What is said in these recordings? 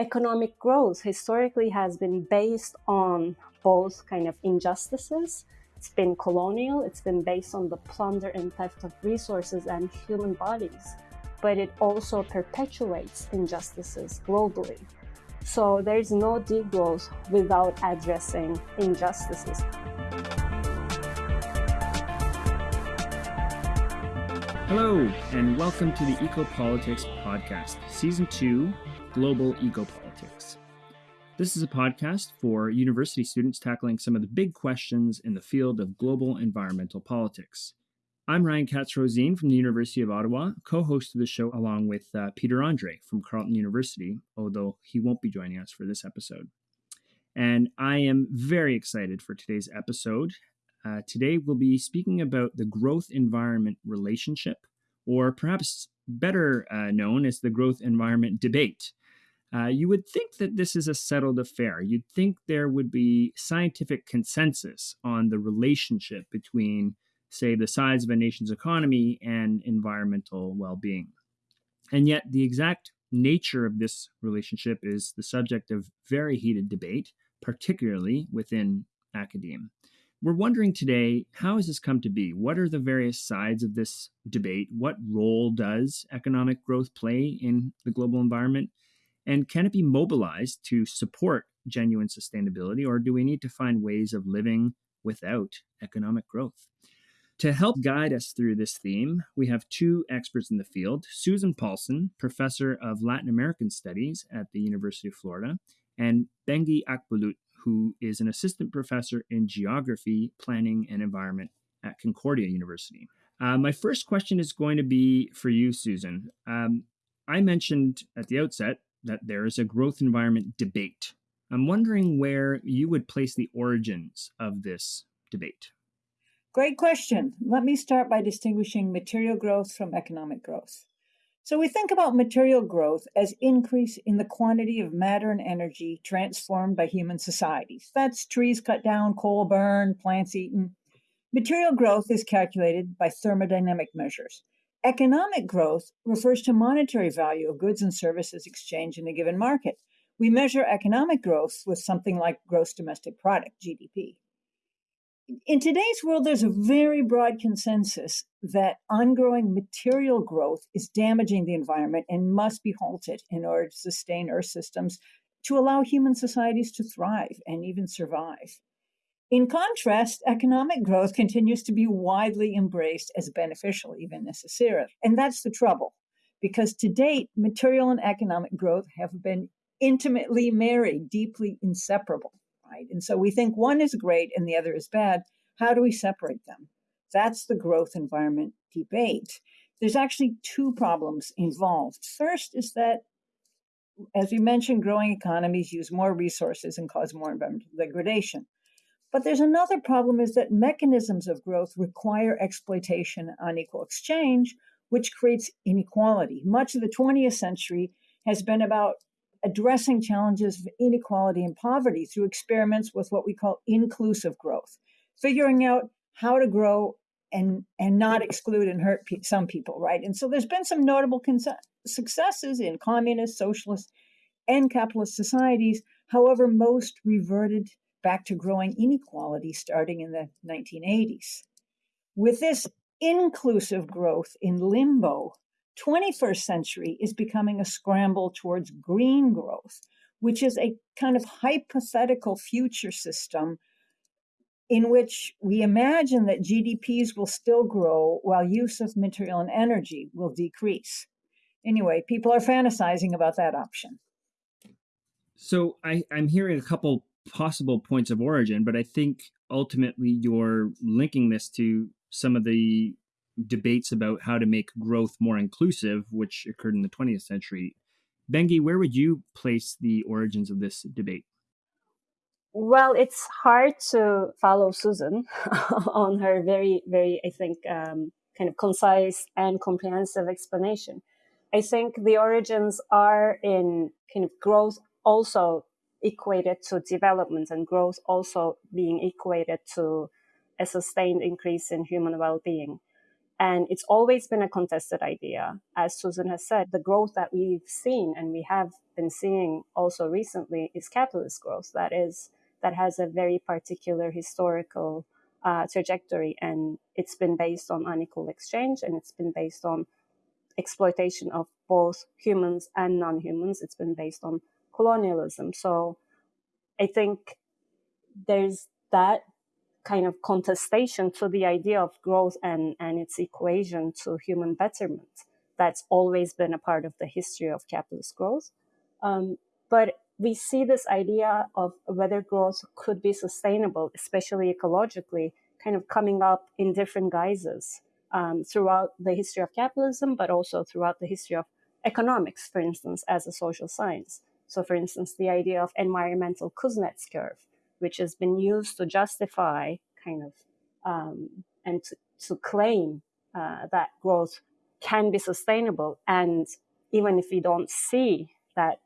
economic growth historically has been based on both kind of injustices. It's been colonial, it's been based on the plunder and theft of resources and human bodies, but it also perpetuates injustices globally. So there's no degrowth without addressing injustices. Hello, and welcome to the Ecopolitics Podcast, Season 2 Global Ecopolitics. This is a podcast for university students tackling some of the big questions in the field of global environmental politics. I'm Ryan Katz-Rosene from the University of Ottawa, co host of the show along with uh, Peter Andrée from Carleton University, although he won't be joining us for this episode. And I am very excited for today's episode uh, today, we'll be speaking about the growth environment relationship, or perhaps better uh, known as the growth environment debate. Uh, you would think that this is a settled affair. You'd think there would be scientific consensus on the relationship between, say, the size of a nation's economy and environmental well being. And yet, the exact nature of this relationship is the subject of very heated debate, particularly within academia. We're wondering today how has this come to be? What are the various sides of this debate? What role does economic growth play in the global environment? And can it be mobilized to support genuine sustainability, or do we need to find ways of living without economic growth? To help guide us through this theme, we have two experts in the field Susan Paulson, professor of Latin American Studies at the University of Florida, and Bengi Akbulut, who is an assistant professor in geography, planning, and environment at Concordia University. Uh, my first question is going to be for you, Susan. Um, I mentioned at the outset that there is a growth environment debate. I'm wondering where you would place the origins of this debate. Great question. Let me start by distinguishing material growth from economic growth. So we think about material growth as increase in the quantity of matter and energy transformed by human societies. That's trees cut down, coal burned, plants eaten. Material growth is calculated by thermodynamic measures. Economic growth refers to monetary value of goods and services exchanged in a given market. We measure economic growth with something like gross domestic product, GDP in today's world, there's a very broad consensus that ongoing material growth is damaging the environment and must be halted in order to sustain Earth systems to allow human societies to thrive and even survive. In contrast, economic growth continues to be widely embraced as beneficial, even necessary. And that's the trouble, because to date, material and economic growth have been intimately married, deeply inseparable right? And so we think one is great and the other is bad. How do we separate them? That's the growth environment debate. There's actually two problems involved. First is that, as we mentioned, growing economies use more resources and cause more environmental degradation. But there's another problem is that mechanisms of growth require exploitation on equal exchange, which creates inequality. Much of the 20th century has been about addressing challenges of inequality and poverty through experiments with what we call inclusive growth, figuring out how to grow and and not exclude and hurt pe- some people, right? And so there's been some notable successes in communist, socialist, and capitalist societies. However, most reverted back to growing inequality starting in the 1980s. With this inclusive growth in limbo, 21st century is becoming a scramble towards green growth, which is a kind of hypothetical future system in which we imagine that GDPs will still grow while use of material and energy will decrease. Anyway, people are fantasizing about that option. So I, I'm hearing a couple possible points of origin, but I think ultimately you're linking this to some of the debates about how to make growth more inclusive, which occurred in the 20th century. Bengi, where would you place the origins of this debate? Well, it's hard to follow Susan on her very, very, I think, um, kind of concise and comprehensive explanation. I think the origins are in kind of growth also equated to development and growth also being equated to a sustained increase in human well-being. And it's always been a contested idea. As Susan has said, the growth that we've seen and we have been seeing also recently is capitalist growth. That is, that has a very particular historical uh, trajectory and it's been based on unequal exchange and it's been based on exploitation of both humans and non-humans. It's been based on colonialism. So I think there's that kind of contestation to the idea of growth and, and its equation to human betterment. That's always been a part of the history of capitalist growth. Um, but we see this idea of whether growth could be sustainable, especially ecologically, kind of coming up in different guises um, throughout the history of capitalism, but also throughout the history of economics, for instance, as a social science. So, for instance, the idea of environmental Kuznets curve, which has been used to justify kind of um, and to, to claim uh, that growth can be sustainable. And even if we don't see that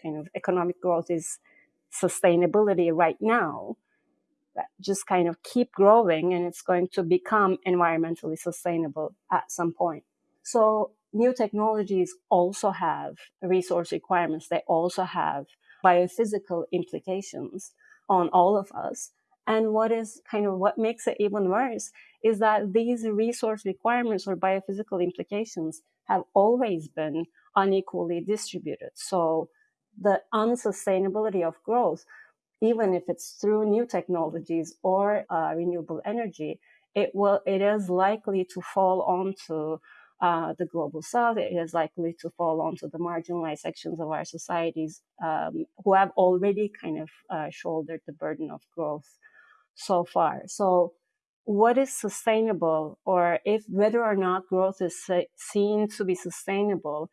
kind of economic growth is sustainability right now, just kind of keep growing and it's going to become environmentally sustainable at some point. So new technologies also have resource requirements. They also have biophysical implications on all of us. And what is kind of what makes it even worse is that these resource requirements or biophysical implications have always been unequally distributed. So the unsustainability of growth, even if it's through new technologies or uh, renewable energy, it will it is likely to fall onto uh, the global south. It is likely to fall onto the marginalized sections of our societies um, who have already kind of uh, shouldered the burden of growth so far. So, what is sustainable, or if whether or not growth is seen to be sustainable,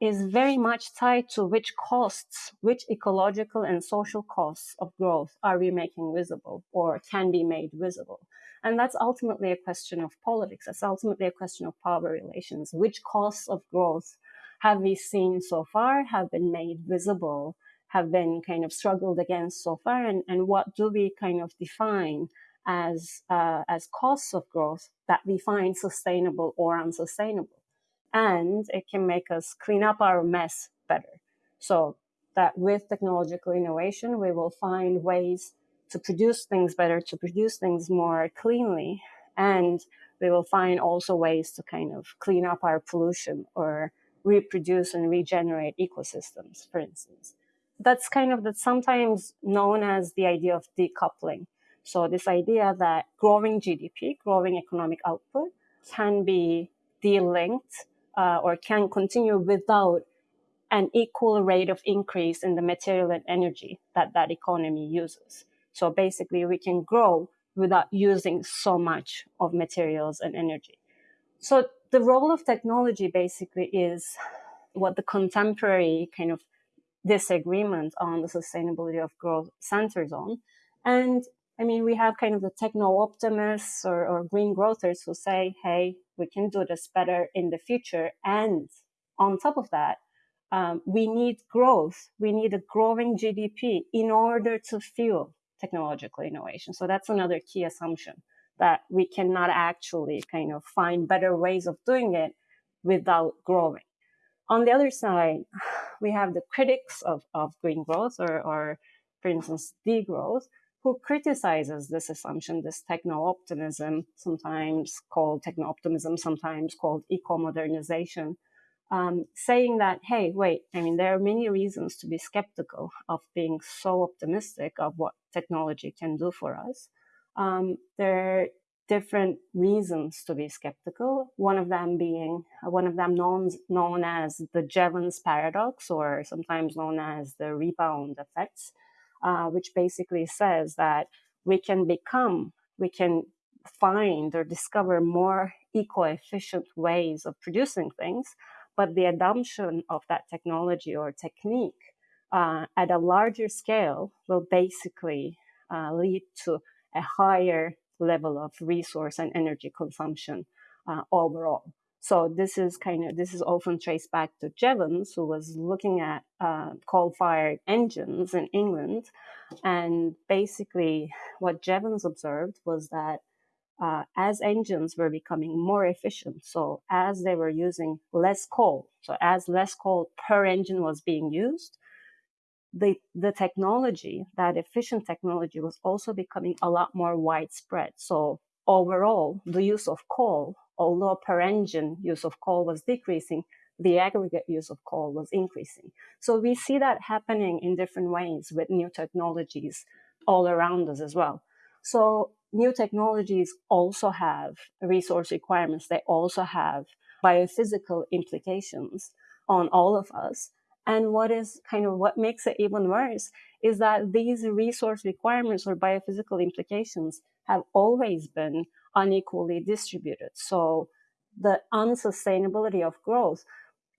is very much tied to which costs, which ecological and social costs of growth are we making visible or can be made visible. And that's ultimately a question of politics. That's ultimately a question of power relations. Which costs of growth have we seen so far, have been made visible, have been kind of struggled against so far, and, and what do we kind of define as, uh, as costs of growth that we find sustainable or unsustainable? and it can make us clean up our mess better. So that with technological innovation, we will find ways to produce things better, to produce things more cleanly, and we will find also ways to kind of clean up our pollution or reproduce and regenerate ecosystems, for instance. That's kind of that's sometimes known as the idea of decoupling. So this idea that growing GDP, growing economic output can be delinked uh, or can continue without an equal rate of increase in the material and energy that that economy uses. So basically, we can grow without using so much of materials and energy. So the role of technology basically is what the contemporary kind of disagreement on the sustainability of growth centers on. And I mean, we have kind of the techno optimists or, or green growthers who say, hey, we can do this better in the future. And on top of that, um, we need growth. We need a growing GDP in order to fuel technological innovation. So that's another key assumption that we cannot actually kind of find better ways of doing it without growing. On the other side, we have the critics of, of green growth or, or, for instance, degrowth, who criticizes this assumption, this techno-optimism, sometimes called techno-optimism, sometimes called eco-modernization, um, saying that, hey, wait, I mean, there are many reasons to be skeptical of being so optimistic of what technology can do for us. Um, there are different reasons to be skeptical. One of them being, one of them known, known as the Jevons paradox, or sometimes known as the rebound effects uh, which basically says that we can become, we can find or discover more eco-efficient ways of producing things, but the adoption of that technology or technique uh, at a larger scale will basically uh, lead to a higher level of resource and energy consumption uh, overall. So this is kind of this is often traced back to Jevons, who was looking at uh, coal-fired engines in England, and basically what Jevons observed was that uh, as engines were becoming more efficient, so as they were using less coal, so as less coal per engine was being used, the, the technology, that efficient technology, was also becoming a lot more widespread. So overall, the use of coal, although per engine use of coal was decreasing, the aggregate use of coal was increasing. So we see that happening in different ways with new technologies all around us as well. So new technologies also have resource requirements. They also have biophysical implications on all of us. And what is kind of what makes it even worse is that these resource requirements or biophysical implications have always been unequally distributed. So the unsustainability of growth,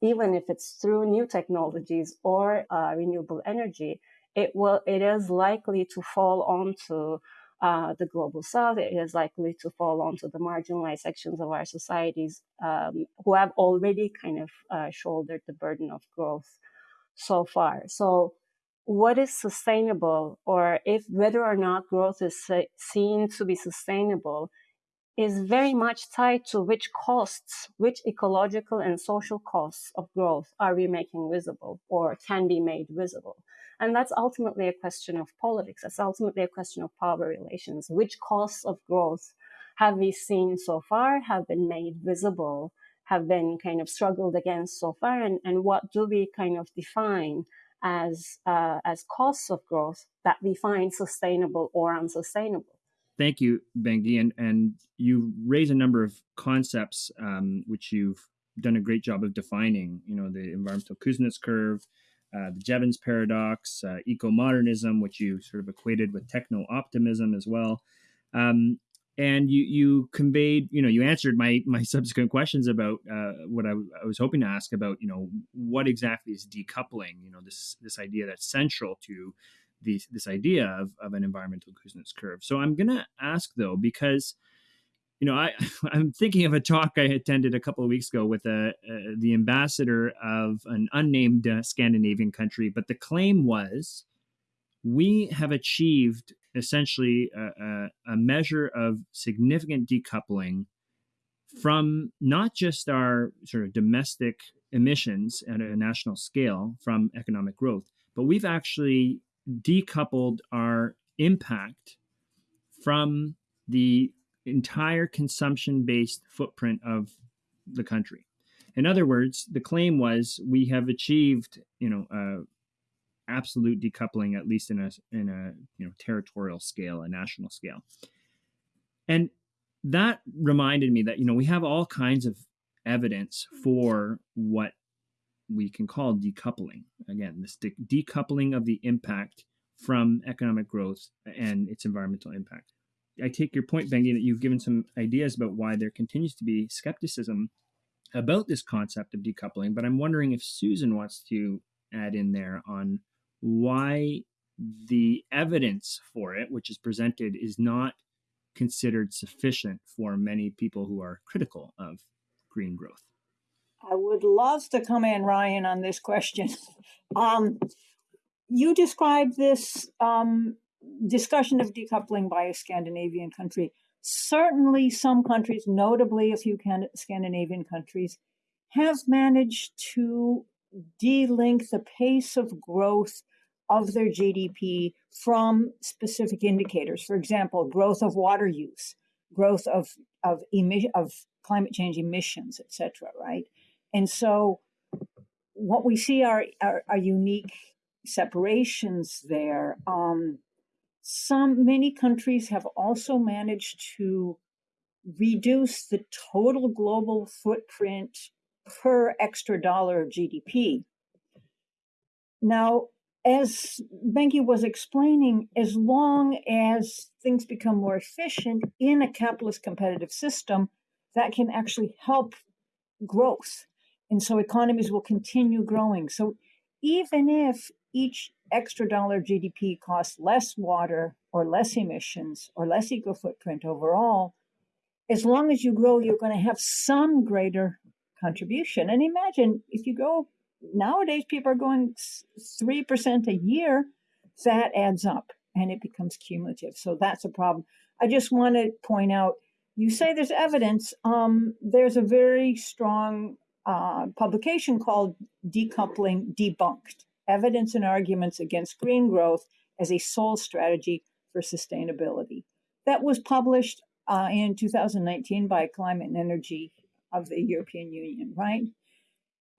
even if it's through new technologies or uh, renewable energy, it will it is likely to fall onto uh, the global south. Is likely to fall onto the marginalized sections of our societies um, who have already kind of uh, shouldered the burden of growth so far. So, what is sustainable, or if whether or not growth is seen to be sustainable, is very much tied to which costs, which ecological and social costs of growth are we making visible or can be made visible. And that's ultimately a question of politics. That's ultimately a question of power relations. Which costs of growth have we seen so far, have been made visible, have been kind of struggled against so far, and, and what do we kind of define as uh, as costs of growth that we find sustainable or unsustainable? Thank you, Bengi, and and you raise a number of concepts um, which you've done a great job of defining. You know, the environmental Kuznets curve, uh, the Jevons paradox, uh, eco modernism, which you sort of equated with techno optimism as well. Um, and you you conveyed, you know, you answered my my subsequent questions about uh, what I, I, was hoping to ask about, you know, what exactly is decoupling? You know, this this idea that's central to this this idea of, of an environmental Kuznets curve. So I'm gonna ask though because you know, I, I'm thinking of a talk I attended a couple of weeks ago with a, a the ambassador of an unnamed uh, Scandinavian country, but the claim was we have achieved essentially a, a, a measure of significant decoupling from not just our sort of domestic emissions at a national scale from economic growth, but we've actually decoupled our impact from the entire consumption based footprint of the country. In other words, the claim was we have achieved, you know, uh, absolute decoupling, at least in a in a you know territorial scale, a national scale. And that reminded me that you know we have all kinds of evidence for what we can call decoupling. Again, this de- decoupling of the impact from economic growth and its environmental impact. I take your point, Bengi, that you've given some ideas about why there continues to be skepticism about this concept of decoupling, but I'm wondering if Susan wants to add in there on why the evidence for it, which is presented, is not considered sufficient for many people who are critical of green growth. I would love to come in, Ryan, on this question. Um, you described this um, discussion of decoupling by a Scandinavian country. Certainly, some countries, notably a few Scandinavian countries, have managed to delink the pace of growth of their GDP from specific indicators. For example, growth of water use, growth of of emission of climate change emissions, etc. Right, and so what we see are are, are unique separations there. Um, some many countries have also managed to reduce the total global footprint per extra dollar of GDP. Now, as Bengi was explaining, as long as things become more efficient in a capitalist competitive system, that can actually help growth. And so economies will continue growing. So even if each extra dollar GDP costs less water or less emissions or less eco footprint overall, as long as you grow, you're going to have some greater contribution. And imagine if you go nowadays, people are going 3% a year, that adds up and it becomes cumulative. So that's a problem. I just want to point out you say there's evidence. Um, there's a very strong uh, publication called Decoupling Debunked Evidence and Arguments Against Green Growth as a Sole Strategy for Sustainability. That was published uh, in 2019 by Climate and Energy of the European Union, right?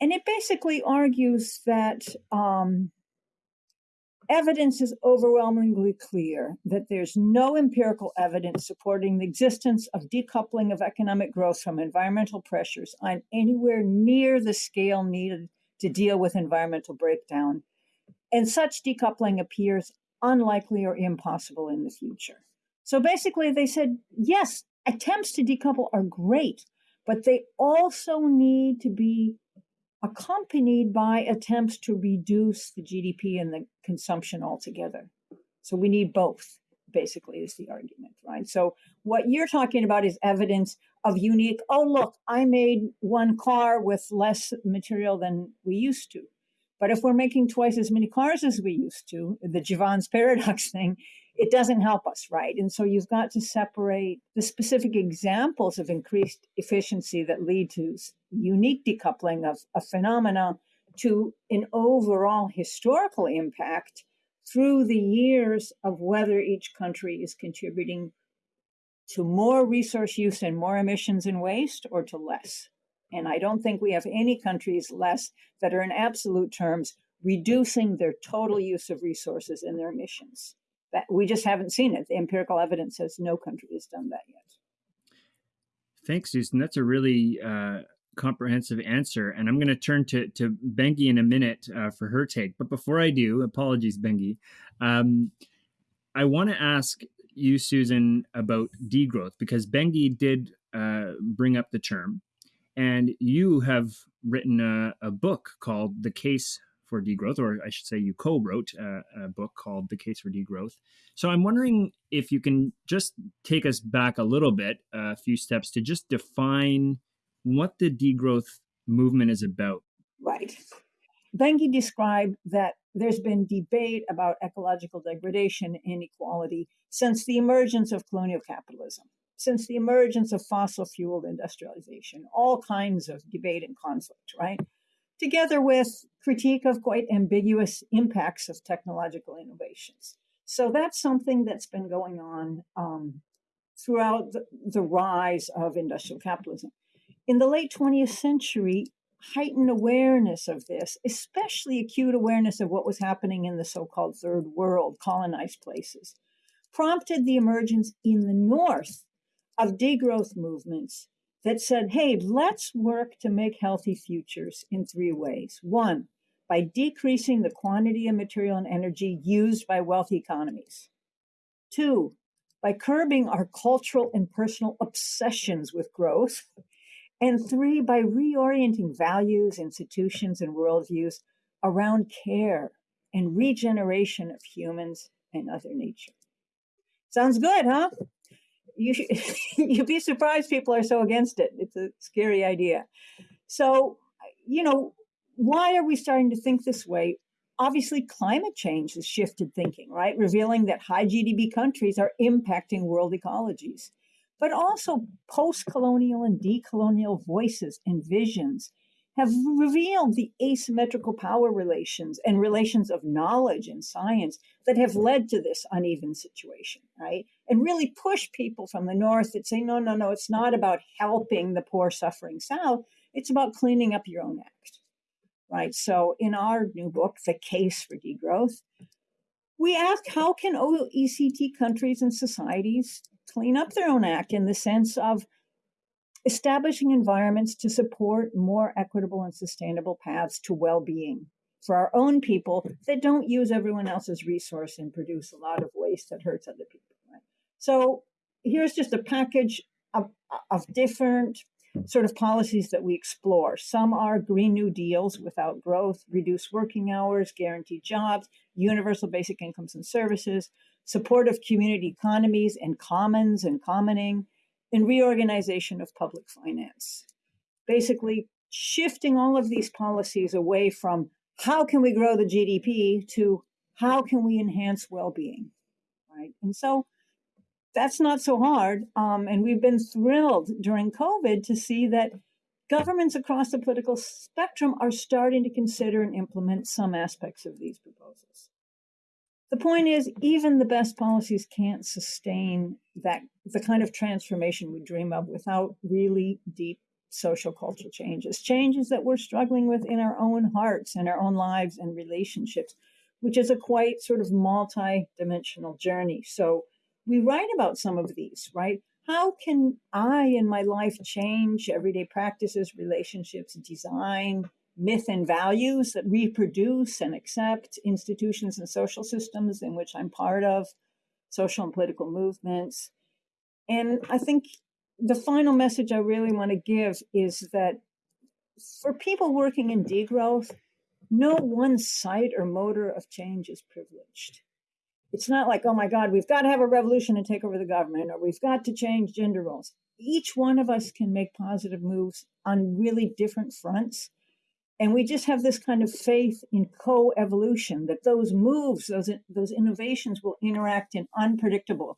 And it basically argues that um, evidence is overwhelmingly clear that there's no empirical evidence supporting the existence of decoupling of economic growth from environmental pressures on anywhere near the scale needed to deal with environmental breakdown. And such decoupling appears unlikely or impossible in the future. So basically, they said yes, attempts to decouple are great, but they also need to be accompanied by attempts to reduce the GDP and the consumption altogether. So we need both, basically, is the argument, right? So what you're talking about is evidence of unique, oh, look, I made one car with less material than we used to. But if we're making twice as many cars as we used to, the Jevons paradox thing, it doesn't help us, right? And so you've got to separate the specific examples of increased efficiency that lead to unique decoupling of a phenomena to an overall historical impact through the years of whether each country is contributing to more resource use and more emissions and waste or to less. And I don't think we have any countries less that are in absolute terms reducing their total use of resources and their emissions. That we just haven't seen it. The empirical evidence says no country has done that yet. Thanks, Susan. That's a really uh, comprehensive answer. And I'm going to turn to, to Bengi in a minute uh, for her take. But before I do, apologies, Bengi. Um, I want to ask you, Susan, about degrowth because Bengi did uh, bring up the term. And you have written a, a book called The Case for degrowth, or I should say, you co wrote a, a, book called The Case for Degrowth. So I'm wondering if you can just take us back a little bit, a few steps, to just define what the degrowth movement is about. Right. Bengi described that there's been debate about ecological degradation and inequality since the emergence of colonial capitalism, since the emergence of fossil fuel industrialization, all kinds of debate and conflict, right? together with critique of quite ambiguous impacts of technological innovations. So that's something that's been going on um, throughout the, the rise of industrial capitalism. In the late 20th century, heightened awareness of this, especially acute awareness of what was happening in the so called third world, colonized places, prompted the emergence in the North of degrowth movements that said, hey, let's work to make healthy futures in three ways. One, by decreasing the quantity of material and energy used by wealthy economies. Two, by curbing our cultural and personal obsessions with growth. And three, by reorienting values, institutions, and worldviews around care and regeneration of humans and other nature. Sounds good, huh? you you'd be surprised people are so against it. It's a scary idea. So, you know, why are we starting to think this way? Obviously, climate change has shifted thinking, right? Revealing that high GDP countries are impacting world ecologies. But also, post colonial and decolonial voices and visions have revealed the asymmetrical power relations and relations of knowledge and science that have led to this uneven situation, right? And really push people from the North that say, no, no, no, it's not about helping the poor suffering South, it's about cleaning up your own act, right? So in our new book, The Case for Degrowth, we ask how can OECD countries and societies clean up their own act in the sense of establishing environments to support more equitable and sustainable paths to well being for our own people that don't use everyone else's resource and produce a lot of waste that hurts other people. Right? So here's just a package of, of different sort of policies that we explore. Some are Green New Deals without growth, reduced working hours, guaranteed jobs, universal basic incomes and services, support of community economies and commons and commoning, and reorganization of public finance. Basically, shifting all of these policies away from how can we grow the GDP to how can we enhance well being, right? And so that's not so hard. Um, and we've been thrilled during COVID to see that governments across the political spectrum are starting to consider and implement some aspects of these proposals. The point is, even the best policies can't sustain that the kind of transformation we dream of without really deep social cultural changes, changes that we're struggling with in our own hearts and our own lives and relationships, which is a quite sort of multi-dimensional journey. So we write about some of these, right? How can I in my life change everyday practices, relationships, design, myth and values that reproduce and accept institutions and social systems in which I'm part of, social and political movements? And I think the final message I really want to give is that for people working in degrowth, no one site or motor of change is privileged. It's not like, oh my God, we've got to have a revolution and take over the government, or we've got to change gender roles. Each one of us can make positive moves on really different fronts. And we just have this kind of faith in co-evolution that those moves, those, those innovations will interact in unpredictable,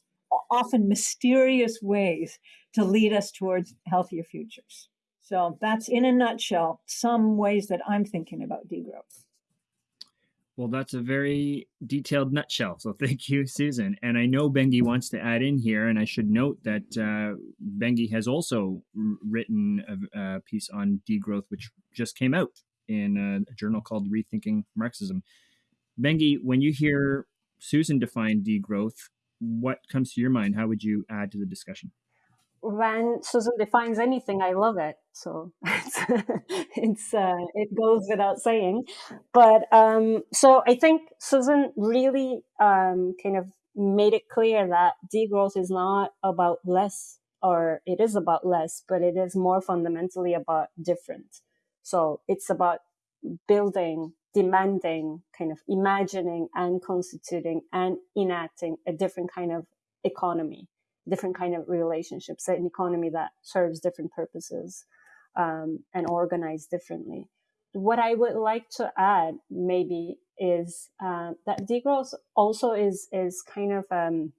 often mysterious ways to lead us towards healthier futures. So that's in a nutshell some ways that I'm thinking about degrowth. Well, that's a very detailed nutshell. So thank you, Susan. And I know Bengi wants to add in here, and I should note that uh, Bengi has also written a, a, piece on degrowth, which just came out in a, a journal called Rethinking Marxism. Bengi, when you hear Susan define degrowth, what comes to your mind? How would you add to the discussion? When Susan defines anything, I love it. So it's, it's uh, it goes without saying. But um, so I think Susan really um, kind of made it clear that degrowth is not about less, or it is about less, but it is more fundamentally about different. So it's about building, demanding, kind of imagining and constituting and enacting a different kind of economy different kind of relationships, an economy that serves different purposes um, and organized differently. What I would like to add maybe is uh, that degrowth also is is kind of um,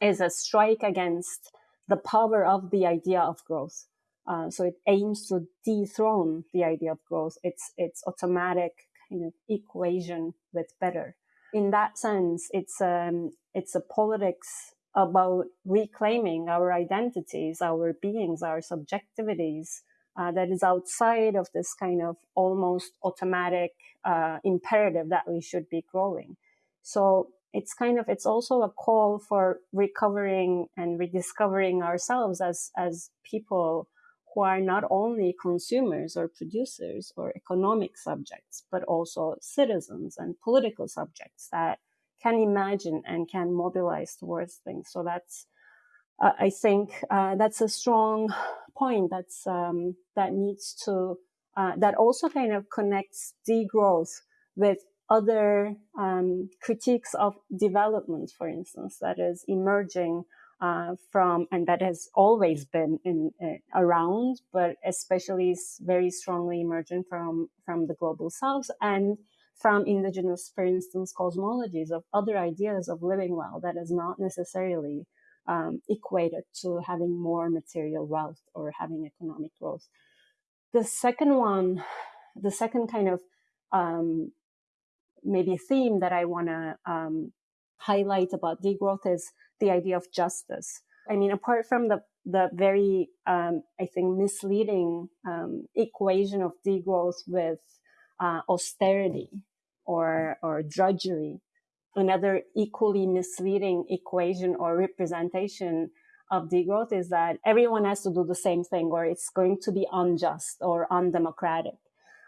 is a strike against the power of the idea of growth. Uh, so it aims to dethrone the idea of growth. It's it's automatic kind of equation with better. In that sense, it's um, it's a politics about reclaiming our identities, our beings, our subjectivities uh, that is outside of this kind of almost automatic uh, imperative that we should be growing. So it's kind of it's also a call for recovering and rediscovering ourselves as as people who are not only consumers or producers or economic subjects, but also citizens and political subjects that can imagine and can mobilize towards things. So that's, uh, I think, uh, that's a strong point. That's um, that needs to uh, that also kind of connects degrowth with other um, critiques of development, for instance, that is emerging uh, from and that has always been in uh, around, but especially is very strongly emerging from from the global south and from indigenous, for instance, cosmologies of other ideas of living well that is not necessarily um, equated to having more material wealth or having economic growth. The second one, the second kind of um, maybe theme that I want to um, highlight about degrowth is the idea of justice. I mean, apart from the the very, um, I think, misleading um, equation of degrowth with uh, austerity or, or drudgery. Another equally misleading equation or representation of degrowth is that everyone has to do the same thing or it's going to be unjust or undemocratic.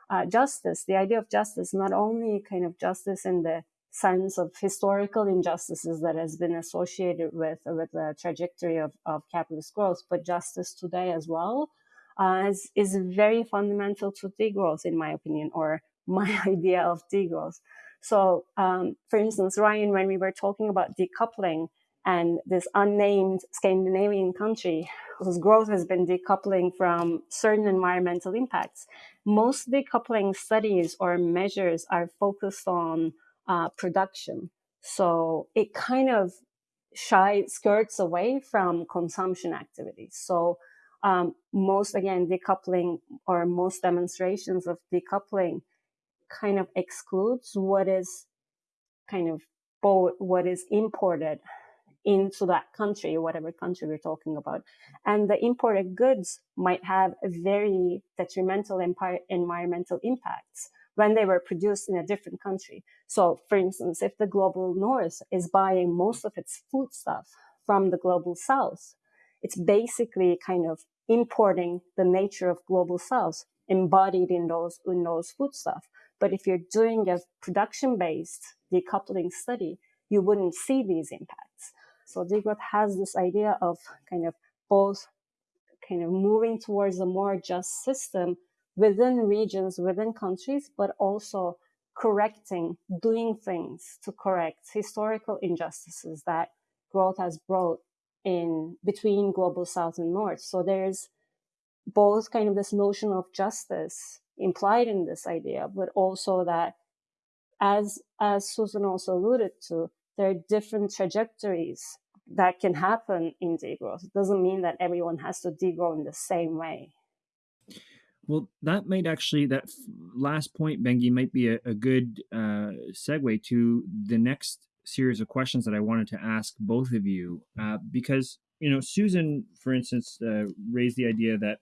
Uh, justice, the idea of justice, not only kind of justice in the sense of historical injustices that has been associated with with the trajectory of, of capitalist growth, but justice today as well, uh, is, is very fundamental to degrowth, in my opinion, or my idea of degrowth. So, um, for instance, Ryan, when we were talking about decoupling and this unnamed Scandinavian country whose growth has been decoupling from certain environmental impacts, most decoupling studies or measures are focused on uh, production. So it kind of shy skirts away from consumption activities. So um, most again decoupling or most demonstrations of decoupling kind of excludes what is kind of both what is imported into that country, whatever country we're talking about. And the imported goods might have a very detrimental environmental impacts when they were produced in a different country. So, for instance, if the global north is buying most of its foodstuff from the global south, it's basically kind of importing the nature of global south embodied in those in those food stuff. But if you're doing a production based decoupling study, you wouldn't see these impacts. So degrowth has this idea of kind of both kind of moving towards a more just system within regions, within countries, but also correcting, doing things to correct historical injustices that growth has brought in between global south and north. So there's both kind of this notion of justice implied in this idea, but also that as as Susan also alluded to, there are different trajectories that can happen in degrowth. It doesn't mean that everyone has to degrow in the same way. Well, that might actually, that last point, Bengi, might be a, a good uh, segue to the next series of questions that I wanted to ask both of you. Uh, because, you know, Susan, for instance, uh, raised the idea that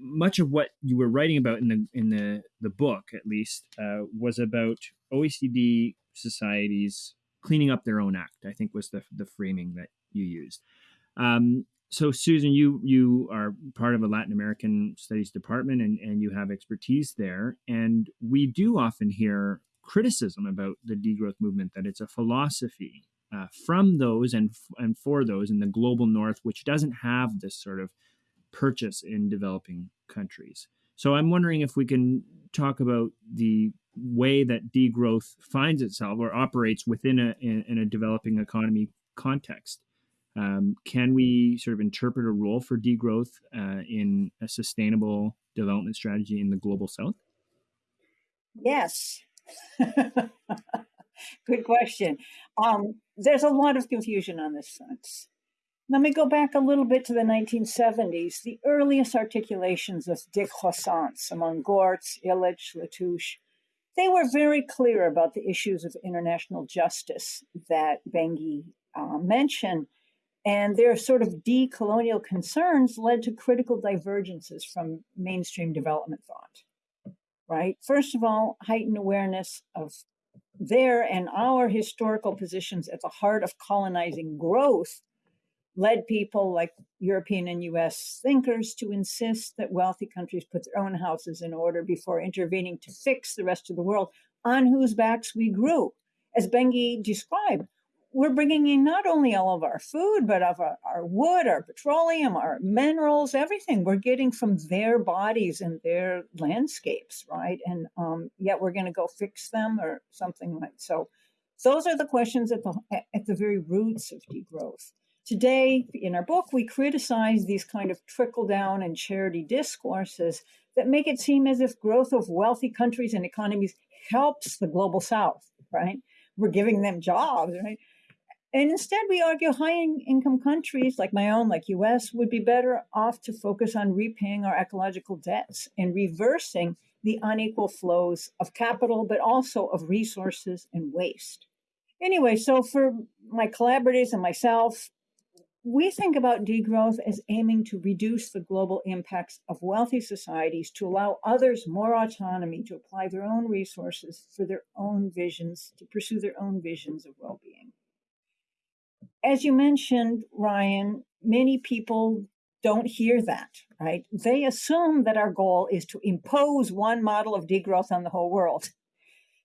much of what you were writing about in the in the the book, at least, uh, was about OECD societies cleaning up their own act. I think was the the framing that you used. Um, so Susan, you you are part of a Latin American studies department and, and you have expertise there. And we do often hear criticism about the degrowth movement that it's a philosophy uh, from those and and for those in the global north, which doesn't have this sort of purchase in developing countries. So I'm wondering if we can talk about the way that degrowth finds itself or operates within a in, in a developing economy context. Um, can we sort of interpret a role for degrowth uh, in a sustainable development strategy in the global south? Yes. Good question. Um, there's a lot of confusion on this front. Let me go back a little bit to the 1970s. The earliest articulations of décroissance among Gorz, Illich, Latouche, they were very clear about the issues of international justice that Bengi uh, mentioned. And their sort of decolonial concerns led to critical divergences from mainstream development thought. Right? First of all, heightened awareness of their and our historical positions at the heart of colonizing growth led people like European and US thinkers to insist that wealthy countries put their own houses in order before intervening to fix the rest of the world on whose backs we grew. As Bengi described, we're bringing in not only all of our food, but of our, our, wood, our petroleum, our minerals, everything we're getting from their bodies and their landscapes, right? And um, yet we're going to go fix them or something like so. Those are the questions at the at the very roots of degrowth. Today, in our book, we criticize these kind of trickle down and charity discourses that make it seem as if growth of wealthy countries and economies helps the global south, right? We're giving them jobs, right? And instead, we argue high income countries like my own, like US, would be better off to focus on repaying our ecological debts and reversing the unequal flows of capital, but also of resources and waste. Anyway, so for my collaborators and myself, we think about degrowth as aiming to reduce the global impacts of wealthy societies to allow others more autonomy to apply their own resources for their own visions, to pursue their own visions of well being as you mentioned, Ryan, many people don't hear that, right? They assume that our goal is to impose one model of degrowth on the whole world.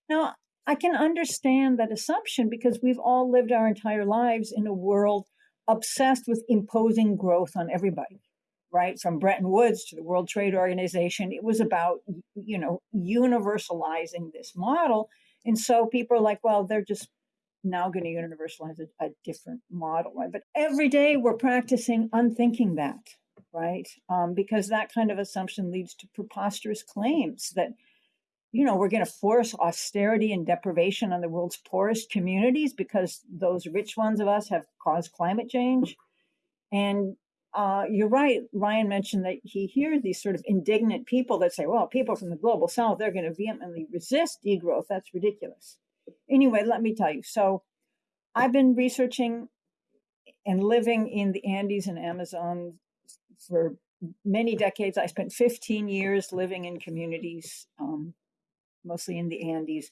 Now, I can understand that assumption because we've all lived our entire lives in a world obsessed with imposing growth on everybody, right? From Bretton Woods to the World Trade Organization, it was about, you know, universalizing this model. And so people are like, well, they're just now going to universalize a, a different model, right? But every day we're practicing unthinking that, right? Um, because that kind of assumption leads to preposterous claims that you know, we're going to force austerity and deprivation on the world's poorest communities because those rich ones of us have caused climate change. And uh, you're right. Ryan mentioned that he hears these sort of indignant people that say, well, people from the global south, they're going to vehemently resist degrowth. That's ridiculous. Anyway, let me tell you. So I've been researching and living in the Andes and Amazon for many decades. I spent 15 years living in communities, um, mostly in the Andes,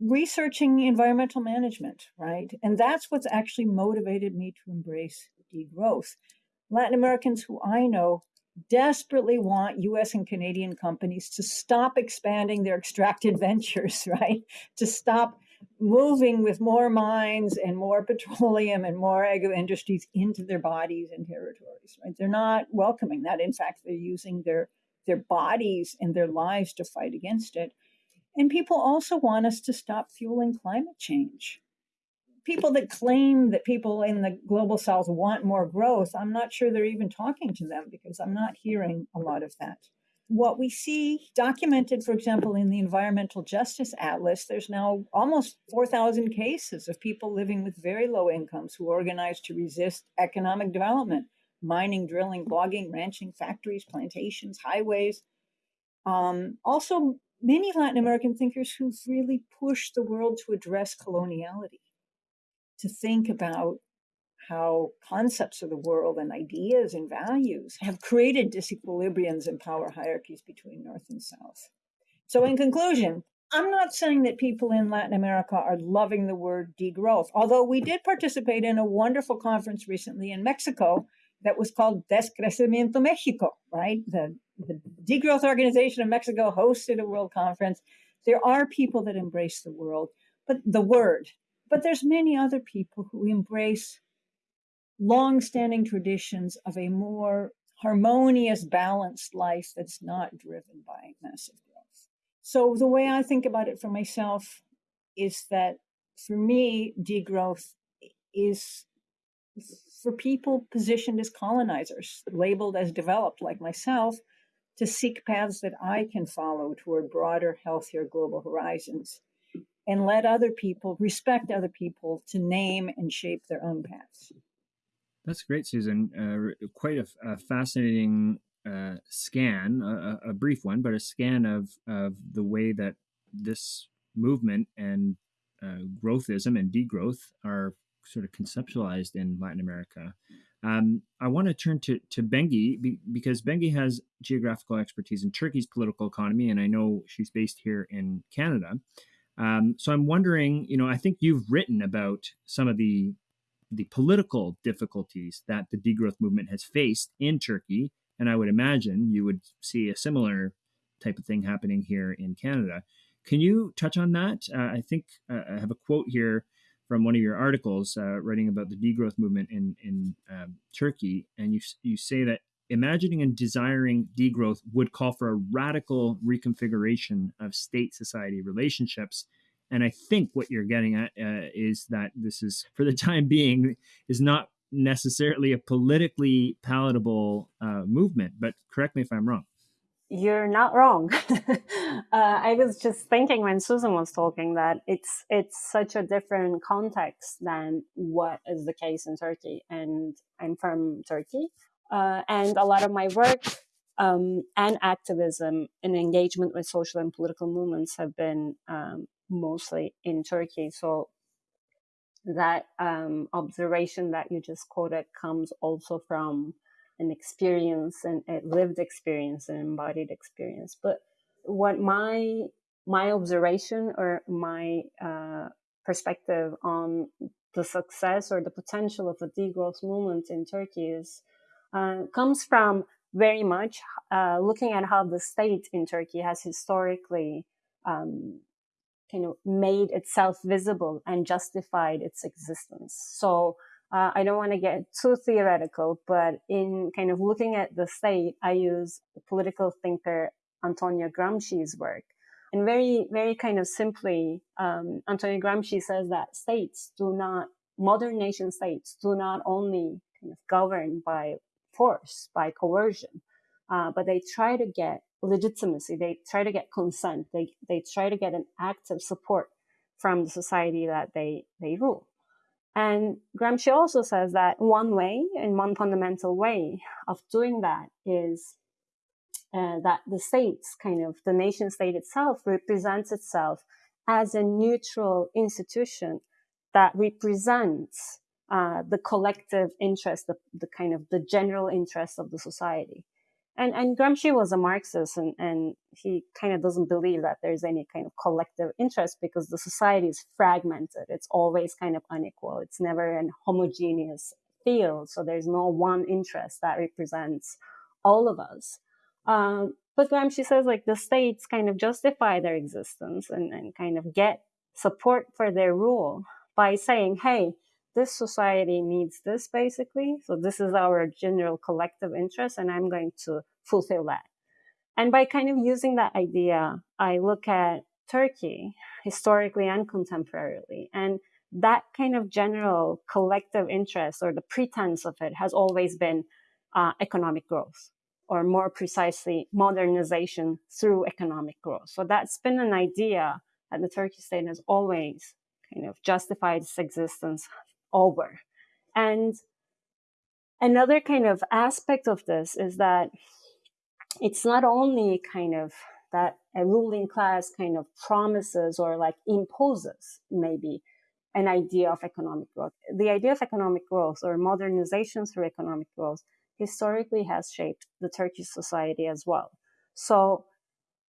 researching environmental management, right? And that's what's actually motivated me to embrace degrowth. Latin Americans who I know desperately want US and Canadian companies to stop expanding their extracted ventures, right? To stop moving with more mines and more petroleum and more agro industries into their bodies and territories, right? They're not welcoming that. In fact, they're using their their bodies and their lives to fight against it. And people also want us to stop fueling climate change people that claim that people in the global south want more growth, I'm not sure they're even talking to them because I'm not hearing a lot of that. What we see documented, for example, in the Environmental Justice Atlas, there's now almost 4,000 cases of people living with very low incomes who organize to resist economic development, mining, drilling, logging, ranching, factories, plantations, highways. Um, also, many Latin American thinkers who've really pushed the world to address coloniality to think about how concepts of the world and ideas and values have created disequilibriums and power hierarchies between North and South. So, in conclusion, I'm not saying that people in Latin America are loving the word degrowth, although we did participate in a wonderful conference recently in Mexico that was called Decrecimiento Mexico, right? The, the Degrowth Organization of Mexico hosted a world conference. There are people that embrace the world, but the word, but there's many other people who embrace long-standing traditions of a more harmonious, balanced life that's not driven by massive growth. So the way I think about it for myself is that for me, degrowth is for people positioned as colonizers, labeled as developed like myself, to seek paths that I can follow toward broader, healthier global horizons and let other people respect other people to name and shape their own paths. That's great, Susan. Uh, quite a, a fascinating uh, scan, a, a, brief one, but a scan of, of the way that this movement and uh, growthism and degrowth are sort of conceptualized in Latin America. Um, I want to turn to, to Bengi be, because Bengi has geographical expertise in Turkey's political economy, and I know she's based here in Canada. Um, so I'm wondering, you know, I think you've written about some of the the political difficulties that the degrowth movement has faced in Turkey, and I would imagine you would see a similar type of thing happening here in Canada. Can you touch on that? Uh, I think uh, I have a quote here from one of your articles uh, writing about the degrowth movement in in um, Turkey, and you you say that imagining and desiring degrowth would call for a radical reconfiguration of state society relationships. And I think what you're getting at uh, is that this is, for the time being, is not necessarily a politically palatable uh, movement. But correct me if I'm wrong. You're not wrong. uh, I was just thinking when Susan was talking that it's it's such a different context than what is the case in Turkey, and I'm from Turkey, uh, and a lot of my work um, and activism and engagement with social and political movements have been um, mostly in Turkey. So that um, observation that you just quoted comes also from an experience and a lived experience and embodied experience. But what my my observation or my uh, perspective on the success or the potential of a degrowth movement in Turkey is uh, comes from very much uh, looking at how the state in Turkey has historically um, kind of made itself visible and justified its existence. So uh, I don't want to get too theoretical, but in kind of looking at the state, I use political thinker Antonio Gramsci's work. And very, very kind of simply, um, Antonio Gramsci says that states do not, modern nation states do not only kind of govern by force, by coercion, uh, but they try to get legitimacy. They try to get consent. They they try to get an active support from the society that they they rule. And Gramsci also says that one way and one fundamental way of doing that is uh, that the states, kind of the nation state itself, represents itself as a neutral institution that represents uh, the collective interest, the, the kind of the general interest of the society. And, and Gramsci was a Marxist and, and he kind of doesn't believe that there's any kind of collective interest because the society is fragmented. It's always kind of unequal. It's never an homogeneous field. So there's no one interest that represents all of us. Um, but Gramsci says like the states kind of justify their existence and, and kind of get support for their rule by saying, hey, this society needs this basically. So this is our general collective interest, and I'm going to fulfill that. And by kind of using that idea, I look at Turkey historically and contemporarily. And that kind of general collective interest or the pretense of it has always been uh, economic growth, or more precisely, modernization through economic growth. So that's been an idea that the Turkish state has always kind of justified its existence over. And another kind of aspect of this is that it's not only kind of that a ruling class kind of promises or like imposes maybe an idea of economic growth. The idea of economic growth or modernization through economic growth historically has shaped the Turkish society as well. So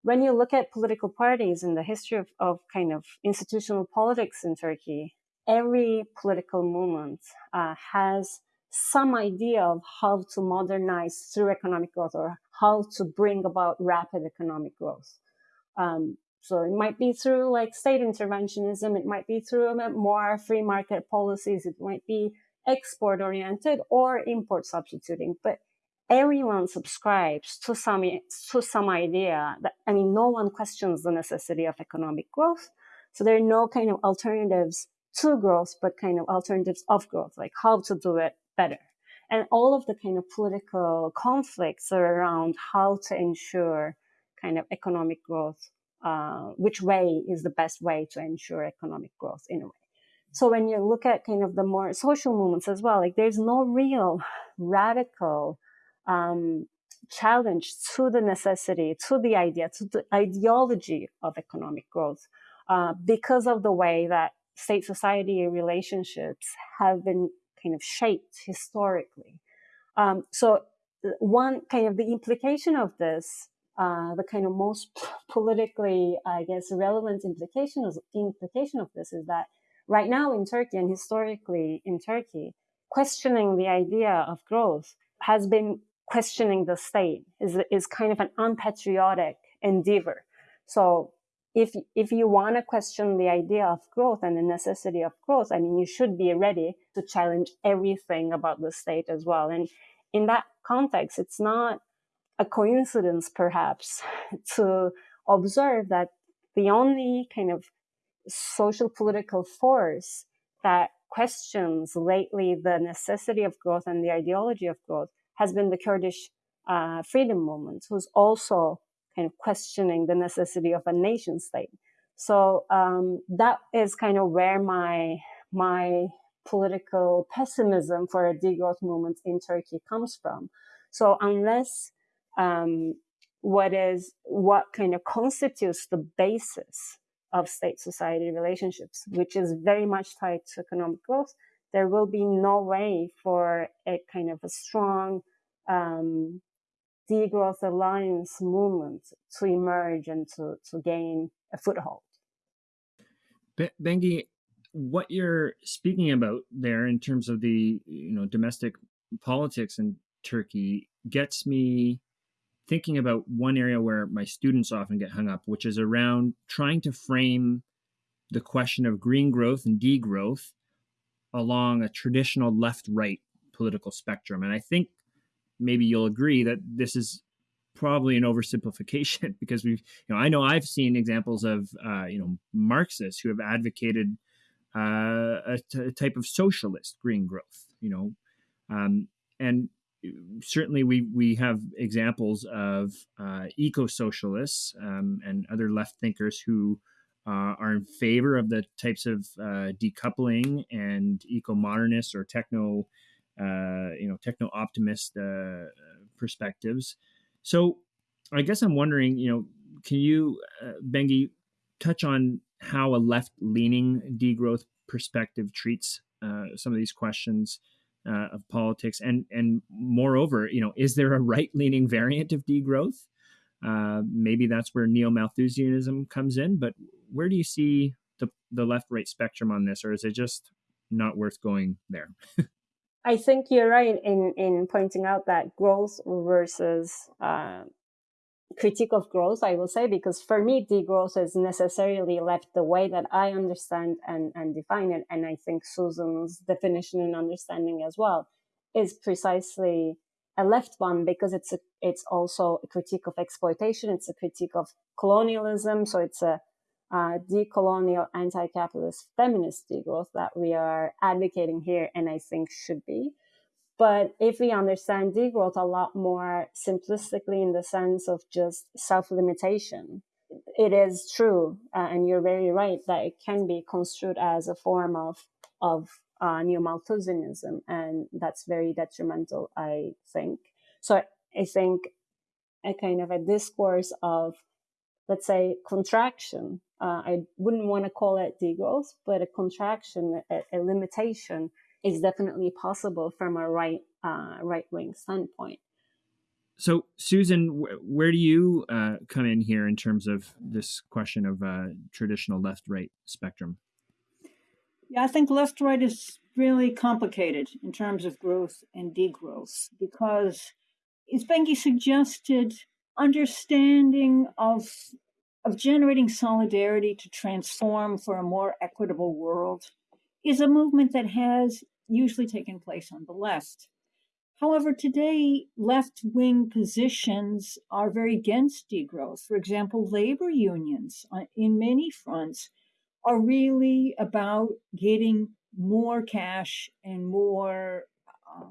when you look at political parties in the history of, of kind of institutional politics in Turkey, every political movement uh, has some idea of how to modernize through economic growth or how to bring about rapid economic growth. Um, so it might be through like state interventionism, it might be through more free market policies, it might be export oriented or import substituting, but everyone subscribes to some to some idea that I mean no one questions the necessity of economic growth. So there are no kind of alternatives to growth, but kind of alternatives of growth, like how to do it better. And all of the kind of political conflicts are around how to ensure kind of economic growth, uh, which way is the best way to ensure economic growth in a way. So when you look at kind of the more social movements as well, like there's no real radical um, challenge to the necessity, to the idea, to the ideology of economic growth, uh, because of the way that state society relationships have been kind of shaped historically. Um, so one kind of the implication of this, uh, the kind of most politically, I guess, relevant implication of, implication of this is that right now in Turkey and historically in Turkey, questioning the idea of growth has been questioning the state is, is kind of an unpatriotic endeavor. So if if you want to question the idea of growth and the necessity of growth, I mean, you should be ready to challenge everything about the state as well. And in that context, it's not a coincidence, perhaps, to observe that the only kind of social political force that questions lately the necessity of growth and the ideology of growth has been the Kurdish uh, freedom movement, who's also of questioning the necessity of a nation state. So um, that is kind of where my my political pessimism for a degrowth movement in Turkey comes from. So unless um, what is what kind of constitutes the basis of state society relationships, which is very much tied to economic growth, there will be no way for a kind of a strong um, degrowth alliance movement to emerge and to, to gain a foothold. Bengi, what you're speaking about there in terms of the you know domestic politics in Turkey gets me thinking about one area where my students often get hung up, which is around trying to frame the question of green growth and degrowth along a traditional left right political spectrum. And I think maybe you'll agree that this is probably an oversimplification because we've you know I know I've seen examples of uh, you know Marxists who have advocated uh, a, t- a type of socialist green growth you know? Um, and certainly we we have examples of uh, eco socialists um, and other left thinkers who uh, are in favor of the types of uh, decoupling and eco modernists or techno you know techno optimist uh, perspectives. So I guess I'm wondering, you know, can you, uh, Bengi, touch on how a left leaning degrowth perspective treats some of these questions? uh, of politics, and and moreover, you know, is there a right leaning variant of degrowth? Uh, maybe that's where neo Malthusianism comes in. But where do you see the the left right spectrum on this, or is it just not worth going there? I think you're right in in pointing out that growth versus uh, critique of growth, I will say, because for me, degrowth is necessarily left the way that I understand and, and define it. And I think Susan's definition and understanding as well is precisely a left one because it's a, it's also a critique of exploitation. It's a critique of colonialism. So it's a uh, decolonial, anti-capitalist feminist degrowth that we are advocating here and I think should be. But if we understand degrowth a lot more simplistically in the sense of just self limitation, it is true, uh, and you're very right that it can be construed as a form of of uh, neo Malthusianism, and that's very detrimental, I think. So I think a kind of a discourse of, let's say, contraction. Uh, I wouldn't want to call it degrowth, but a contraction, a, a limitation is definitely possible from a right uh, right wing standpoint. So, Susan, wh- where do you uh, come in here in terms of this question of uh, traditional left right spectrum? Yeah, I think left right is really complicated in terms of growth and degrowth because, as Bengi suggested, understanding of of generating solidarity to transform for a more equitable world is a movement that has usually taken place on the left. However, today, left wing positions are very against degrowth. For example, labor unions in many fronts are really about getting more cash and more, uh,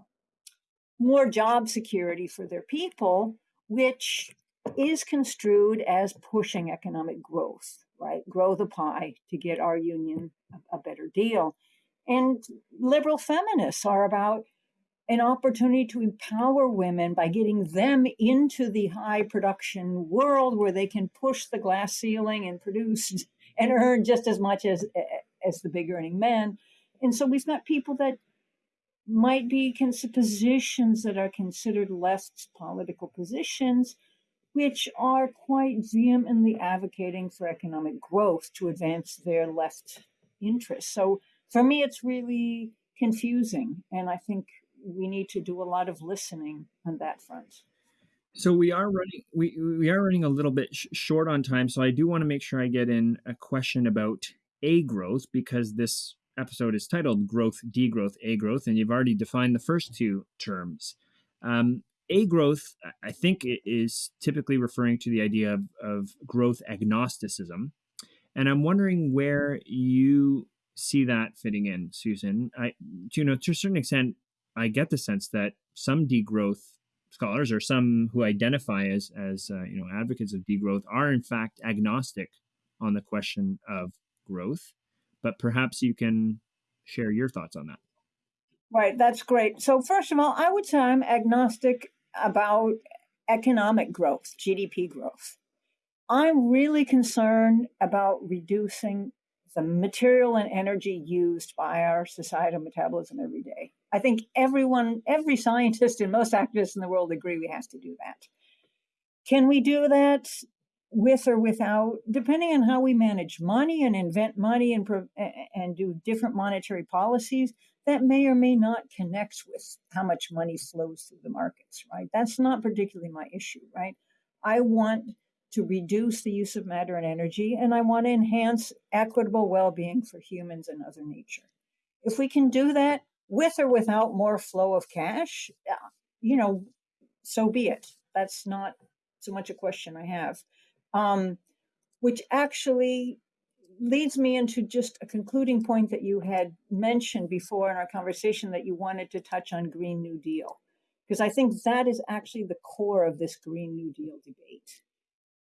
more job security for their people, which is construed as pushing economic growth, right? Grow the pie to get our union a, a better deal. And liberal feminists are about an opportunity to empower women by getting them into the high production world where they can push the glass ceiling and produce and earn just as much as as the big earning men. And so we've got people that might be positions that are considered less political positions, which are quite vehemently advocating for economic growth to advance their left interests. So for me, it's really confusing. And I think we need to do a lot of listening on that front. So we are running we we are running a little bit sh- short on time. So I do want to make sure I get in a question about a growth because this episode is titled growth, degrowth, a growth, and you've already defined the first two terms. Um, a growth, I think, is typically referring to the idea of, of growth agnosticism. And I'm wondering where you see that fitting in, Susan. I, you know, to a certain extent, I get the sense that some degrowth scholars or some who identify as as uh, you know advocates of degrowth are in fact agnostic on the question of growth. But perhaps you can share your thoughts on that. Right, that's great. So first of all, I would say I'm agnostic about economic growth, GDP growth. I'm really concerned about reducing the material and energy used by our societal metabolism every day. I think everyone, every scientist and most activists in the world agree we have to do that. Can we do that with or without, depending on how we manage money and invent money and and do different monetary policies? That may or may not connect with how much money flows through the markets, right? That's not particularly my issue, right? I want to reduce the use of matter and energy, and I want to enhance equitable well being for humans and other nature. If we can do that with or without more flow of cash, you know, so be it. That's not so much a question I have. Um, which actually leads me into just a concluding point that you had mentioned before in our conversation that you wanted to touch on Green New Deal. because I think that is actually the core of this Green New Deal debate.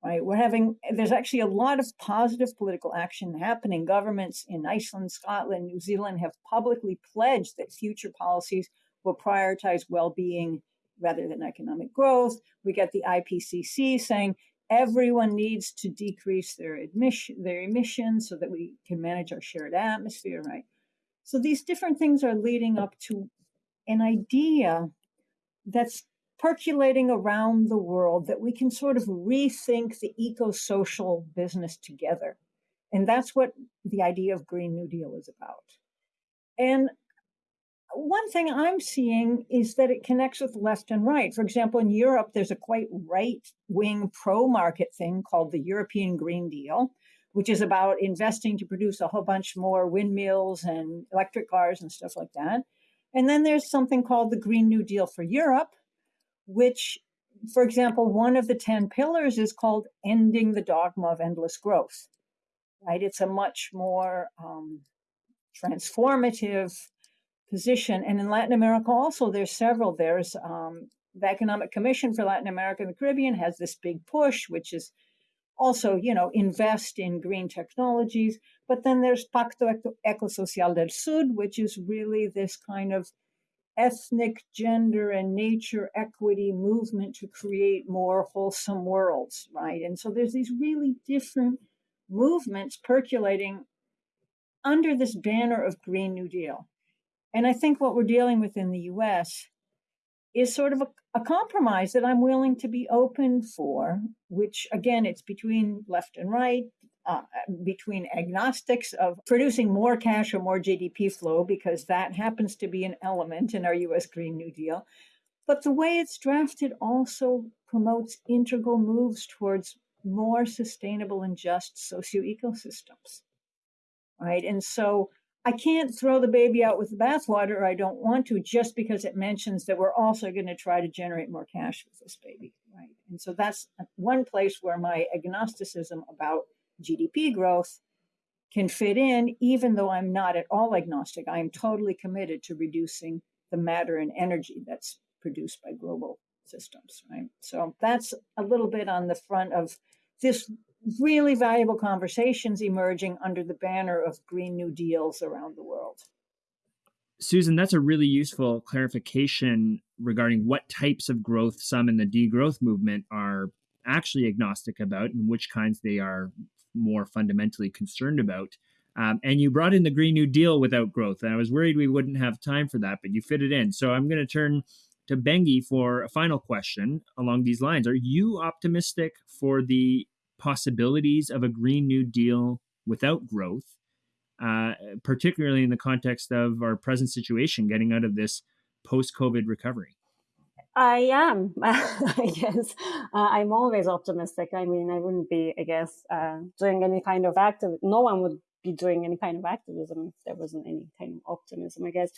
Right? We're having, there's actually a lot of positive political action happening. Governments in Iceland, Scotland, New Zealand have publicly pledged that future policies will prioritize well being rather than economic growth. We get the IPCC saying everyone needs to decrease their admission, their emissions so that we can manage our shared atmosphere, right? So these different things are leading up to an idea that's percolating around the world that we can sort of rethink the eco-social business together. And that's what the idea of Green New Deal is about. And one thing I'm seeing is that it connects with left and right. For example, in Europe, there's a quite right wing pro market thing called the European Green Deal, which is about investing to produce a whole bunch more windmills and electric cars and stuff like that. And then there's something called the Green New Deal for Europe, which, for example, one of the 10 pillars is called ending the dogma of endless growth, right? It's a much more um, transformative position. And in Latin America, also, there's several. There's um, the Economic Commission for Latin America and the Caribbean has this big push, which is also, you know, invest in green technologies. But then there's Pacto Ecosocial del Sur, which is really this kind of ethnic, gender, and nature equity movement to create more wholesome worlds, right? And so there's these really different movements percolating under this banner of Green New Deal. And I think what we're dealing with in the US is sort of a, a, compromise that I'm willing to be open for, which again, it's between left and right, uh, between agnostics of producing more cash or more GDP flow, because that happens to be an element in our US Green New Deal. But the way it's drafted also promotes integral moves towards more sustainable and just socio ecosystems. Right. And so I can't throw the baby out with the bathwater, I don't want to, just because it mentions that we're also going to try to generate more cash with this baby, right? And so that's one place where my agnosticism about GDP growth can fit in, even though I'm not at all agnostic. I am totally committed to reducing the matter and energy that's produced by global systems, right? So that's a little bit on the front of this really valuable conversations emerging under the banner of Green New Deals around the world. Susan, that's a really useful clarification regarding what types of growth some in the degrowth movement are actually agnostic about and which kinds they are more fundamentally concerned about. Um, and you brought in the Green New Deal without growth. And I was worried we wouldn't have time for that, but you fit it in. So I'm going to turn to Bengi for a final question along these lines. Are you optimistic for the possibilities of a Green New Deal without growth, uh, particularly in the context of our present situation, getting out of this post COVID recovery? I am. I guess uh, I'm always optimistic. I mean, I wouldn't be, I guess, uh, doing any kind of active. No one would be doing any kind of activism if there wasn't any kind of optimism. I guess,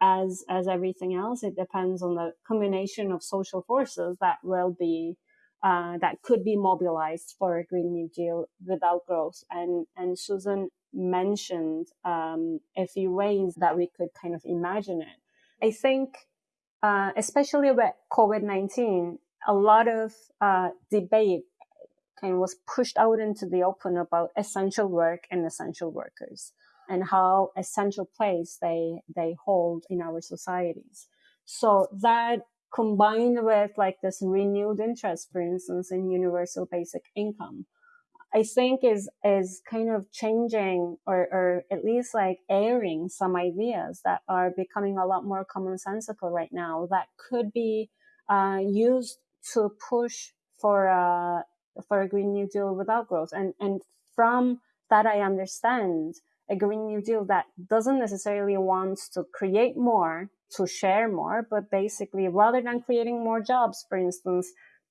as as everything else, it depends on the combination of social forces that will be uh, that could be mobilized for a Green New Deal without growth. And, and Susan mentioned um, a few ways that we could kind of imagine it. I think, uh, especially with COVID 19, a lot of uh, debate kind of was pushed out into the open about essential work and essential workers and how essential place they they hold in our societies. So that combined with like this renewed interest, for instance, in universal basic income, I think is is kind of changing or or at least like airing some ideas that are becoming a lot more commonsensical right now that could be uh, used to push for a for a Green New Deal without growth. And and from that I understand a Green New Deal that doesn't necessarily want to create more to share more, but basically, rather than creating more jobs, for instance,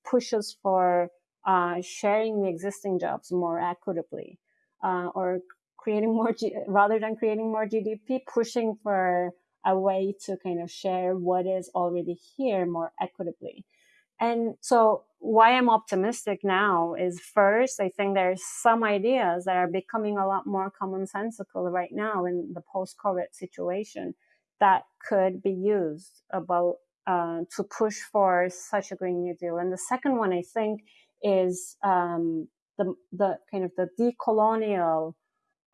pushes for uh, sharing the existing jobs more equitably, uh, or creating more, G- rather than creating more GDP, pushing for a way to kind of share what is already here more equitably. And so why I'm optimistic now is first, I think there's some ideas that are becoming a lot more commonsensical right now in the post-COVID situation that could be used about uh, to push for such a Green New Deal. And the second one, I think, is um, the, the kind of the decolonial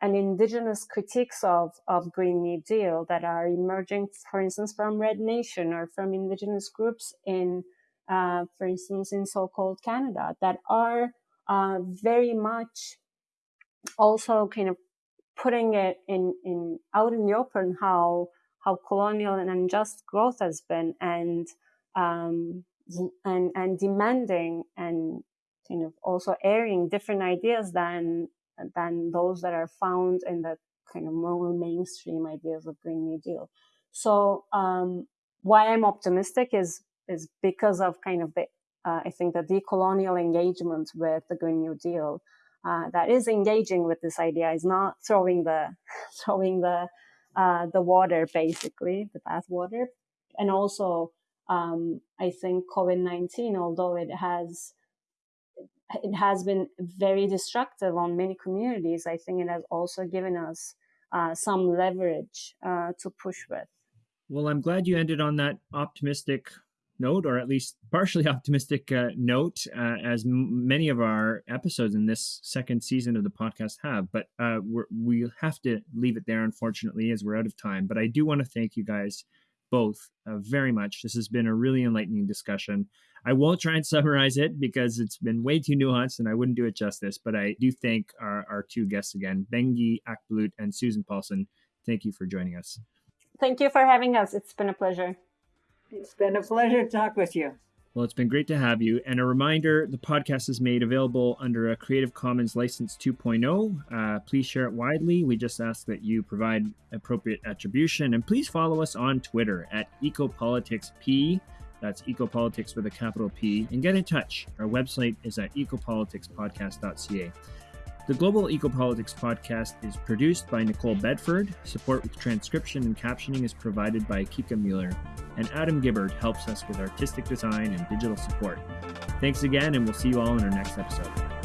and indigenous critiques of, of Green New Deal that are emerging, for instance, from Red Nation or from indigenous groups in, uh, for instance, in so-called Canada that are uh, very much also kind of putting it in, in out in the open how how colonial and unjust growth has been and um, and and demanding and kind of also airing different ideas than than those that are found in the kind of more mainstream ideas of Green New Deal. So um, why I'm optimistic is is because of kind of the uh, I think the decolonial engagement with the Green New Deal uh, that is engaging with this idea is not throwing the throwing the uh, the water basically the bath water, and also um, I think COVID nineteen, although it has it has been very destructive on many communities. I think it has also given us uh, some leverage uh, to push with. Well, I'm glad you ended on that optimistic note, or at least partially optimistic uh, note, uh, as many of our episodes in this second season of the podcast have. But uh, we have to leave it there, unfortunately, as we're out of time. But I do want to thank you guys both uh, very much. This has been a really enlightening discussion. I won't try and summarize it because it's been way too nuanced and I wouldn't do it justice. But I do thank our, our two guests again, Bengi Akbulut and Susan Paulson. Thank you for joining us. Thank you for having us. It's been a pleasure. It's been a pleasure to talk with you. Well, it's been great to have you. And a reminder the podcast is made available under a Creative Commons License 2.0. Uh, please share it widely. We just ask that you provide appropriate attribution. And please follow us on Twitter at EcopoliticsP. That's ecopolitics with a capital P. And get in touch. Our website is at ecopoliticspodcast.ca. The Global Ecopolitics podcast is produced by Nicole Bedford. Support with transcription and captioning is provided by Kika Mueller. And Adam Gibbard helps us with artistic design and digital support. Thanks again, and we'll see you all in our next episode.